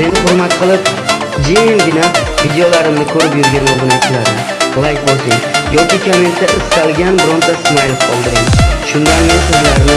Meni hurmat qilib, jimgina videolarimni ko'rib yurgan obunachilarni like bosing yoki kommentda istalgan bironta smayl qoldiring. Shundan men sizlarni